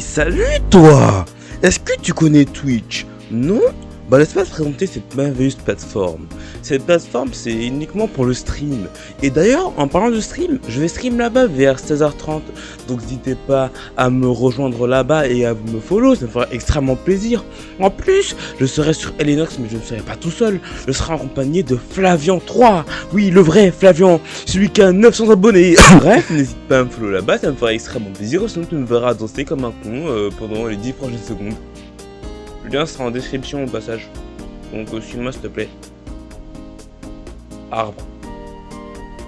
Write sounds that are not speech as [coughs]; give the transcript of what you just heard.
Salut toi. Est-ce que tu connais Twitch? Non? Bah laisse-moi te présenter cette merveilleuse plateforme. Cette plateforme c'est uniquement pour le stream. Et d'ailleurs, en parlant de stream, je vais stream là-bas vers 16h30. Donc n'hésitez pas à me rejoindre là-bas et à me follow, ça me fera extrêmement plaisir. En plus, je serai sur Elenox mais je ne serai pas tout seul. Je serai accompagné de Flavian 3. Oui, le vrai Flavian, celui qui a 900 abonnés. [coughs] Bref, n'hésite pas à me follow là-bas, ça me fera extrêmement plaisir. Sinon tu me verras danser comme un con euh, pendant les 10 prochaines secondes. Le lien sera en description au passage. Donc euh, suis-moi s'il te plaît. Arbre.